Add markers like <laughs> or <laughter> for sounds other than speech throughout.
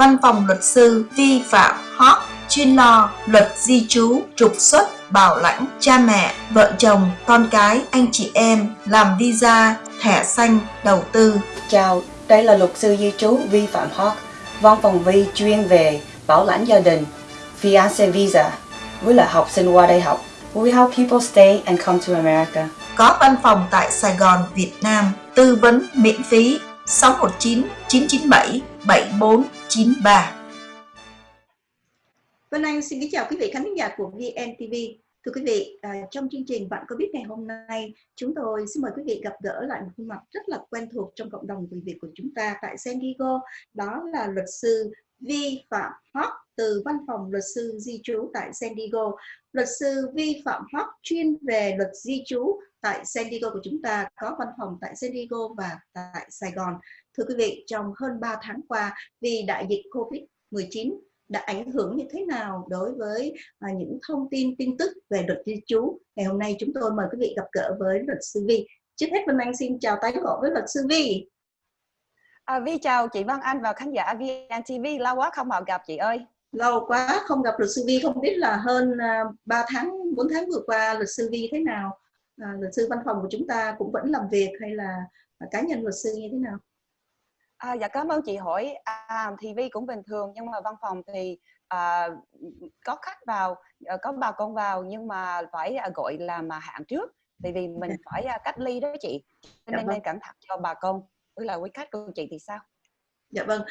Văn phòng luật sư vi phạm hot chuyên lo luật di trú, trục xuất, bảo lãnh, cha mẹ, vợ chồng, con cái, anh chị em, làm visa, thẻ xanh, đầu tư. Chào, đây là luật sư di trú vi phạm hot, văn phòng vi chuyên về bảo lãnh gia đình, fiancé visa, với là học sinh qua đây học. We help people stay and come to America. Có văn phòng tại Sài Gòn, Việt Nam, tư vấn miễn phí 619 997 93. Vân Anh xin kính chào quý vị khán giả của VNTV. Thưa quý vị, à, trong chương trình Bạn có biết ngày hôm nay, chúng tôi xin mời quý vị gặp gỡ lại một khuôn mặt rất là quen thuộc trong cộng đồng người Việt của chúng ta tại San Diego. Đó là luật sư Vi Phạm Hoc từ văn phòng luật sư di trú tại San Diego. Luật sư Vi Phạm Hoc chuyên về luật di trú tại San Diego của chúng ta có văn phòng tại San Diego và tại Sài Gòn. Thưa quý vị, trong hơn 3 tháng qua vì đại dịch Covid-19 đã ảnh hưởng như thế nào đối với à, những thông tin tin tức về luật di trú. Ngày hôm nay chúng tôi mời quý vị gặp gỡ với luật sư Vi. Trước hết Vân Anh xin chào tái ngộ với luật sư Vi. À, Vi chào chị Văn Anh và khán giả VNTV, lâu quá không vào gặp chị ơi. Lâu quá không gặp luật sư Vi, không biết là hơn uh, à, 3 tháng, 4 tháng vừa qua luật sư Vi thế nào? À, luật sư văn phòng của chúng ta cũng vẫn làm việc hay là à, cá nhân luật sư như thế nào? À, dạ cảm ơn chị hỏi. À, thì Vi cũng bình thường nhưng mà văn phòng thì à, có khách vào, à, có bà con vào nhưng mà phải à, gọi là mà hạn trước. Tại vì mình <laughs> phải à, cách ly đó chị. Nên dạ, vâng. nên cẩn thận cho bà con. Với là quý khách của chị thì sao? Dạ vâng.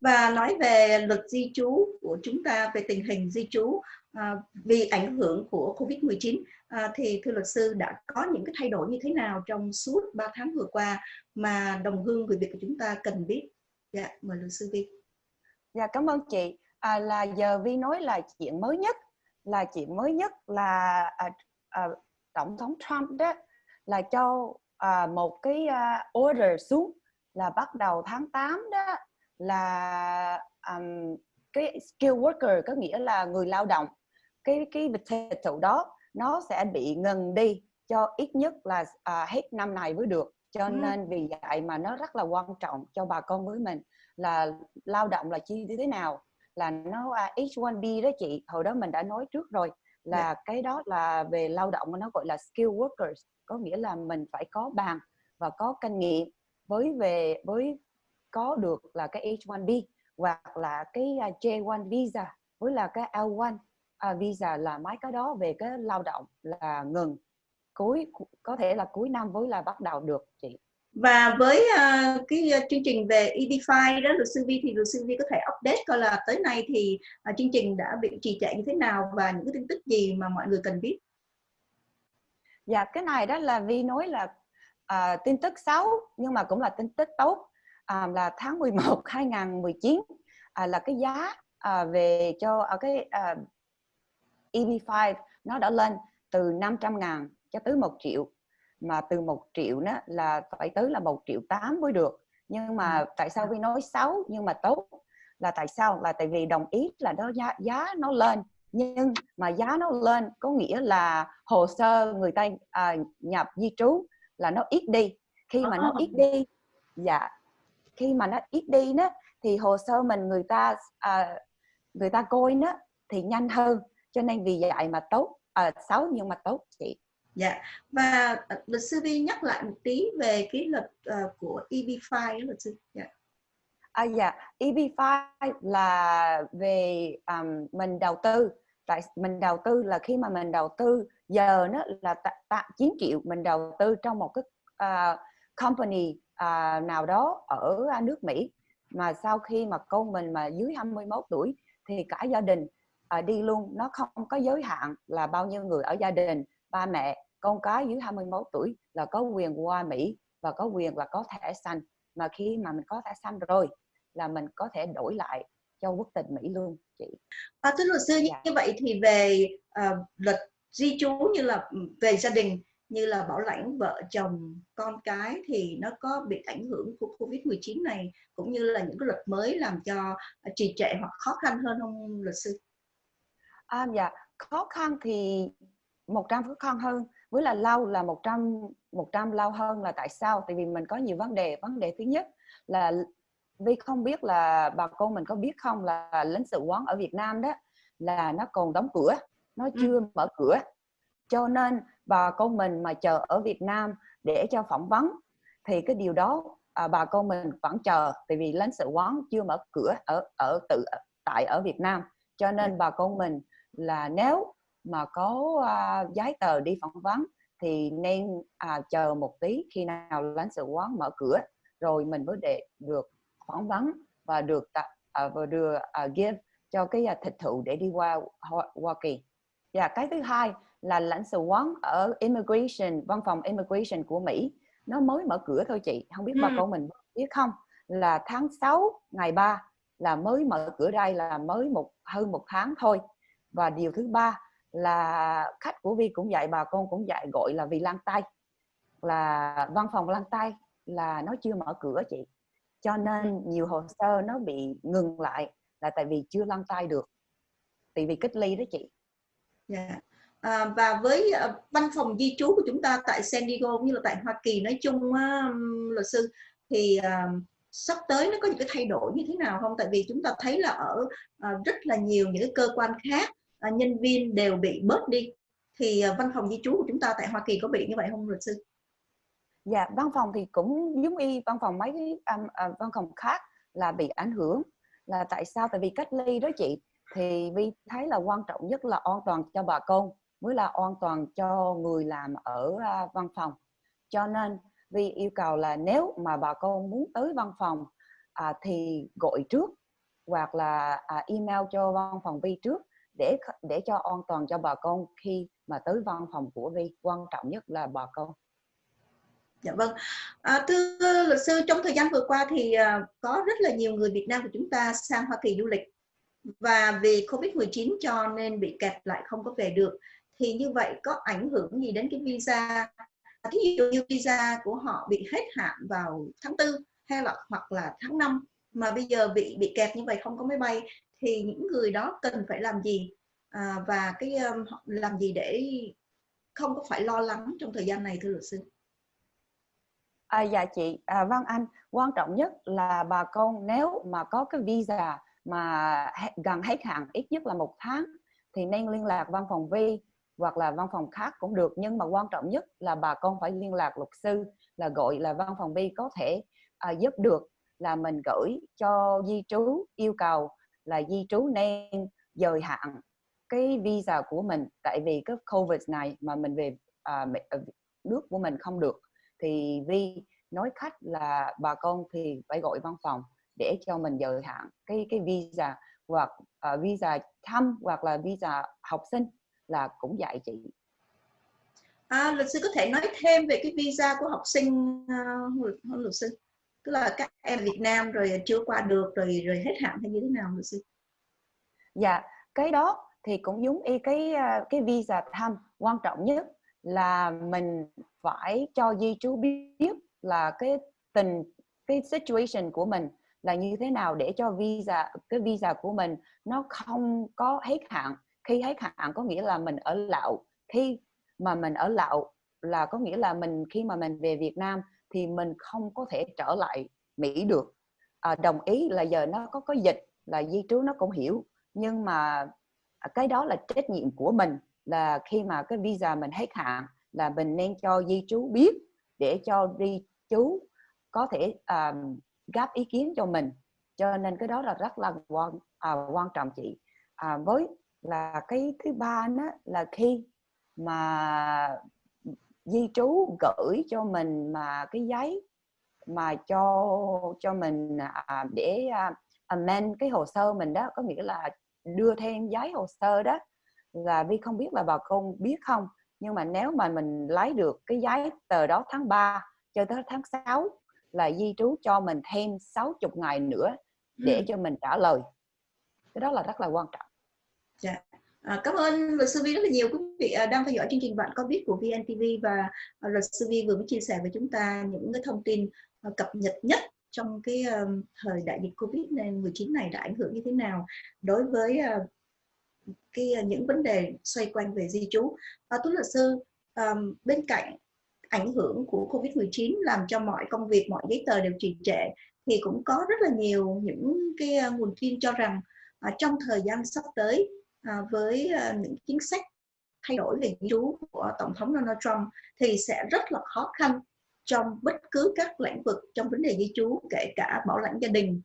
Và nói về luật di trú của chúng ta về tình hình di trú à, vì ảnh hưởng của Covid-19 à, thì thưa luật sư đã có những cái thay đổi như thế nào trong suốt 3 tháng vừa qua mà đồng hương người Việt của chúng ta cần biết. Dạ, mời luật sư Vi. Dạ, cảm ơn chị. À, là giờ Vi nói là chuyện mới nhất là chuyện mới nhất là à, à, tổng thống Trump đó là cho à, một cái à, order xuống là bắt đầu tháng 8 đó là um, cái skill worker có nghĩa là người lao động cái cái thụ đó nó sẽ bị ngừng đi cho ít nhất là à, hết năm này mới được cho ừ. nên vì vậy mà nó rất là quan trọng cho bà con với mình là lao động là chi như thế nào là nó à, H1B đó chị hồi đó mình đã nói trước rồi là yeah. Dạ. cái đó là về lao động nó gọi là skill workers có nghĩa là mình phải có bằng và có kinh nghiệm với về với có được là cái H1B hoặc là cái à, J1 visa với là cái L1 à, visa là mấy cái đó về cái lao động là ngừng. Cuối có thể là cuối năm với là bắt đầu được chị. Và với uh, cái uh, chương trình về Edify đó luật sư Vi thì luật sư Vi có thể update coi là tới nay thì uh, chương trình đã bị trì trệ như thế nào và những cái tin tức gì mà mọi người cần biết? Dạ cái này đó là Vi nói là uh, tin tức xấu nhưng mà cũng là tin tức tốt. À, là tháng 11 2019 <laughs> à, là cái giá à, về cho à, cái à, EB5 nó đã lên từ 500 ngàn cho tới 1 triệu. Mà từ 1 triệu đó là phải tới là 1 triệu 8 mới được. Nhưng mà ừ. tại sao Vi nói xấu? Nhưng mà tốt là tại sao? Là tại vì đồng ý là đó giá, giá nó lên. Nhưng mà giá nó lên có nghĩa là hồ sơ người ta à, nhập di trú là nó ít đi. Khi mà nó ít đi dạ. Khi mà nó ít đi đó thì hồ sơ mình người ta à, người ta coi nó thì nhanh hơn cho nên vì vậy mà tốt à, xấu nhưng mà tốt chị. Dạ. Và à, luật sư vi nhắc lại một tí về cái luật uh, của EB5 luật sư. Dạ. À dạ. EB5 là về um, mình đầu tư. Tại mình đầu tư là khi mà mình đầu tư giờ nó là tạ 9 triệu mình đầu tư trong một cái uh, company à, nào đó ở à, nước Mỹ. Mà sau khi mà con mình mà dưới 21 tuổi thì cả gia đình à, đi luôn nó không có giới hạn là bao nhiêu người ở gia đình ba mẹ con cái dưới 21 tuổi là có quyền qua Mỹ và có quyền là có thẻ xanh mà khi mà mình có thẻ xanh rồi là mình có thể đổi lại cho quốc tịch Mỹ luôn chị. À, thưa luật sư dạ. như vậy thì về uh, luật di trú như là về gia đình như là bảo lãnh vợ chồng con cái thì nó có bị ảnh hưởng của Covid-19 này cũng như là những cái luật mới làm cho trì trệ hoặc khó khăn hơn không luật sư? À, dạ khó khăn thì 100 khó khăn hơn với là lâu là 100 100 lâu hơn là tại sao? Tại vì mình có nhiều vấn đề. Vấn đề thứ nhất là Vi không biết là bà con mình có biết không là lãnh sự quán ở Việt Nam đó là nó còn đóng cửa, nó Ừ. chưa mở cửa. Cho nên bà con mình mà chờ ở Việt Nam để cho phỏng vấn thì cái điều đó à, bà con mình vẫn chờ tại vì lãnh sự quán chưa mở cửa ở ở tự tại ở Việt Nam. Cho nên bà con mình là nếu mà có à, giấy tờ đi phỏng vấn thì nên à, chờ một tí khi nào lãnh sự quán mở cửa rồi mình mới để được phỏng vấn và được à, và đưa à, give cho cái à, thịt thụ để đi qua Hoa, Hoa Kỳ. Và cái thứ hai là lãnh sự quán ở immigration văn phòng immigration của Mỹ nó mới mở cửa thôi chị không biết bà Ừ. con mình biết không là tháng 6 ngày 3 là mới mở cửa đây là mới một hơn một tháng thôi và điều thứ ba là khách của Vi cũng dạy bà con cũng dạy gọi là vì lan tay là văn phòng lan tay là nó chưa mở cửa chị cho nên nhiều hồ sơ nó bị ngừng lại là tại vì chưa lăn tay được tại vì cách ly đó chị yeah. À, và với uh, văn phòng di trú của chúng ta tại San Diego cũng như là tại Hoa Kỳ nói chung uh, luật sư thì uh, sắp tới nó có những cái thay đổi như thế nào không? Tại vì chúng ta thấy là ở uh, rất là nhiều những cái cơ quan khác À, nhân viên đều bị bớt đi thì à, văn phòng di trú của chúng ta tại Hoa Kỳ có bị như vậy không luật sư? dạ văn phòng thì cũng giống y văn phòng mấy um, uh, văn phòng khác là bị ảnh hưởng. Là tại sao? Tại vì cách ly đó chị thì vi thấy là quan trọng nhất là an toàn cho bà con mới là an toàn cho người làm ở uh, văn phòng. Cho nên vi yêu cầu là nếu mà bà con muốn tới văn phòng à, thì gọi trước hoặc là à, email cho văn phòng vi trước để để cho an toàn cho bà con khi mà tới văn phòng của vi quan trọng nhất là bà con Dạ vâng. À, thưa luật sư, trong thời gian vừa qua thì à, có rất là nhiều người Việt Nam của chúng ta sang Hoa Kỳ du lịch và vì Covid-19 cho nên bị kẹt lại không có về được. Thì như vậy có ảnh hưởng gì đến cái visa? Thí dụ như visa của họ bị hết hạn vào tháng 4 hay là hoặc là tháng 5 mà bây giờ bị bị kẹt như vậy không có máy bay thì những người đó cần phải làm gì? À, và cái um, làm gì để không có phải lo lắng trong thời gian này thưa luật sư? À, dạ chị. À, Văn Anh quan trọng nhất là bà con nếu mà có cái visa mà gần hết hạn ít nhất là một tháng thì nên liên lạc văn phòng Vi hoặc là văn phòng khác cũng được. Nhưng mà quan trọng nhất là bà con phải liên lạc luật sư là gọi là văn phòng Vi có thể à, giúp được là mình gửi cho di trú yêu cầu là di trú nên dời hạn cái visa của mình. Tại vì cái covid này mà mình về à, ờ, nước của mình không được thì Vi nói khách là bà con thì phải gọi văn phòng để cho mình dời hạn cái cái visa. Hoặc uh, visa thăm hoặc là visa học sinh là cũng dạy chị. À, luật sư có thể nói thêm về cái visa của học sinh uh, luật, luật sư? Tức là các em Việt Nam rồi chưa qua được rồi rồi hết hạn hay như thế nào, luật sư? Dạ cái đó thì cũng giống y cái à, cái visa thăm. Quan trọng nhất là mình phải cho di trú biết là cái tình, cái situation của mình là như thế nào để cho visa, cái visa của mình nó không có hết hạn. Khi hết hạn có nghĩa là mình ở lậu. Khi mà mình ở lậu là có nghĩa là mình, khi mà mình về Việt Nam thì mình không có thể trở lại Mỹ được. À, đồng ý là giờ nó có có dịch là di trú nó cũng hiểu nhưng mà à, cái đó là trách nhiệm của mình là khi mà cái visa mình hết hạn là mình nên cho di trú biết để cho di trú có thể um, gáp ý kiến cho mình. Cho nên cái đó là rất là quan à, quan trọng chị. À, với là cái thứ ba đó là khi mà di trú gửi cho mình mà cái giấy mà cho cho mình à, để à, amend cái hồ sơ mình đó có nghĩa là đưa thêm giấy hồ sơ đó. Là Vi không biết là bà con biết không nhưng mà nếu mà mình lấy được cái giấy tờ đó tháng 3 cho tới tháng 6 là di trú cho mình thêm 60 ngày nữa để Ừ. cho mình trả lời. Cái đó là rất là quan trọng À, cảm ơn luật sư Vi rất là nhiều quý vị à, đang theo dõi chương trình bạn có biết của VNTV và à, luật sư Vi vừa mới chia sẻ với chúng ta những cái thông tin à, cập nhật nhất trong cái thời đại dịch Covid-19 này đã ảnh hưởng như thế nào đối với cái những vấn đề xoay quanh về di trú. À, thưa luật sư, bên cạnh ảnh hưởng của Covid-19 làm cho mọi công việc, mọi giấy tờ đều trì trệ thì cũng có rất là nhiều những cái nguồn tin cho rằng à, trong thời gian sắp tới à, với à, những chính sách thay đổi về di trú của tổng thống Donald Trump thì sẽ rất là khó khăn trong bất cứ các lĩnh vực trong vấn đề di trú kể cả bảo lãnh gia đình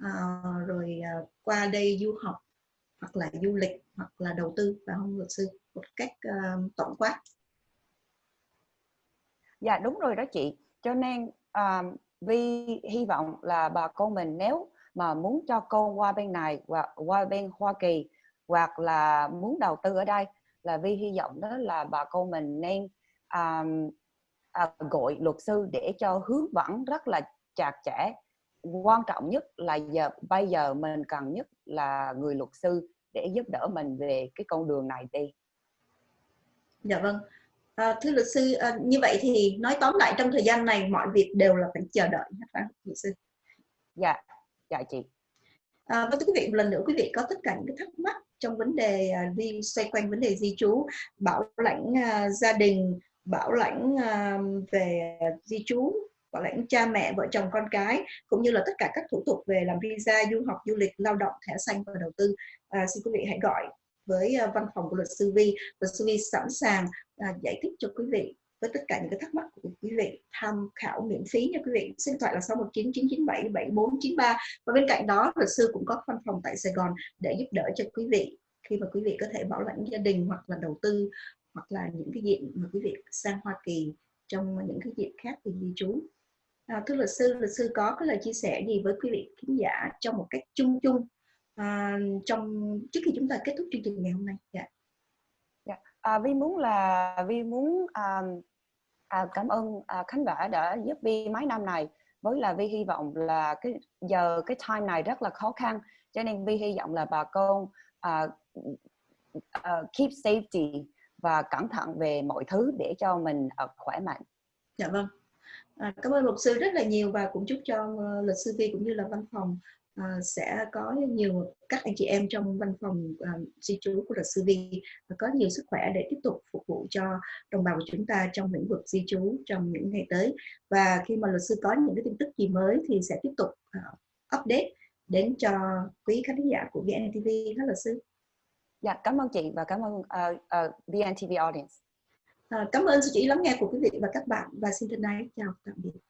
à, rồi à, qua đây du học hoặc là du lịch hoặc là đầu tư và không luật sư một cách à, tổng quát. Dạ đúng rồi đó chị. Cho nên à, vì hy vọng là bà con mình nếu mà muốn cho con qua bên này và qua bên Hoa Kỳ hoặc là muốn đầu tư ở đây là vì hy vọng đó là bà con mình nên um, à, gọi luật sư để cho hướng dẫn rất là chặt chẽ. Quan trọng nhất là giờ bây giờ mình cần nhất là người luật sư để giúp đỡ mình về cái con đường này đi. Dạ vâng. À, thưa luật sư à, như vậy thì nói tóm lại trong thời gian này mọi việc đều là phải chờ đợi phải luật sư? Dạ dạ chị. À, và thưa quý vị một lần nữa quý vị có tất cả những cái thắc mắc trong vấn đề à, đi xoay quanh vấn đề di trú bảo lãnh uh, gia đình bảo lãnh uh, về di trú bảo lãnh cha mẹ vợ chồng con cái cũng như là tất cả các thủ tục về làm visa du học du lịch lao động thẻ xanh và đầu tư. À, xin quý vị hãy gọi với uh, văn phòng của luật sư Vi. Luật sư Vi sẵn sàng uh, giải thích cho quý vị với tất cả những cái thắc mắc của quý vị tham khảo miễn phí nha quý vị. Xin thoại là 6199977493 và bên cạnh đó luật sư cũng có văn phòng tại Sài Gòn để giúp đỡ cho quý vị. Khi mà quý vị có thể bảo lãnh gia đình hoặc là đầu tư hoặc là những cái diện mà quý vị sang Hoa Kỳ trong những cái diện khác thì di trú. À, thưa luật sư luật sư có cái lời chia sẻ gì với quý vị khán giả trong một cách chung chung à, trong trước khi chúng ta kết thúc chương trình ngày hôm nay? Dạ. yeah à, vi muốn là vi muốn à, à, cảm ơn à, khánh vả đã giúp vi mấy năm này với là vi hy vọng là cái giờ cái time này rất là khó khăn cho nên vi hy vọng là bà con à, à, keep safety và cẩn thận về mọi thứ để cho mình à, khỏe mạnh. Dạ vâng. À, cảm ơn luật sư rất là nhiều và cũng chúc cho uh, luật sư Vi cũng như là văn phòng uh, sẽ có nhiều các anh chị em trong văn phòng uh, di trú của luật sư Vi có nhiều sức khỏe để tiếp tục phục vụ cho đồng bào của chúng ta trong lĩnh vực di trú trong những ngày tới và khi mà luật sư có những cái tin tức gì mới thì sẽ tiếp tục uh, update đến cho quý khán giả của VNTV hết luật sư. Dạ, cảm ơn chị và cảm ơn uh, uh, VNTV audience. À, cảm ơn sự chỉ lắng nghe của quý vị và các bạn và xin thân ái chào tạm biệt.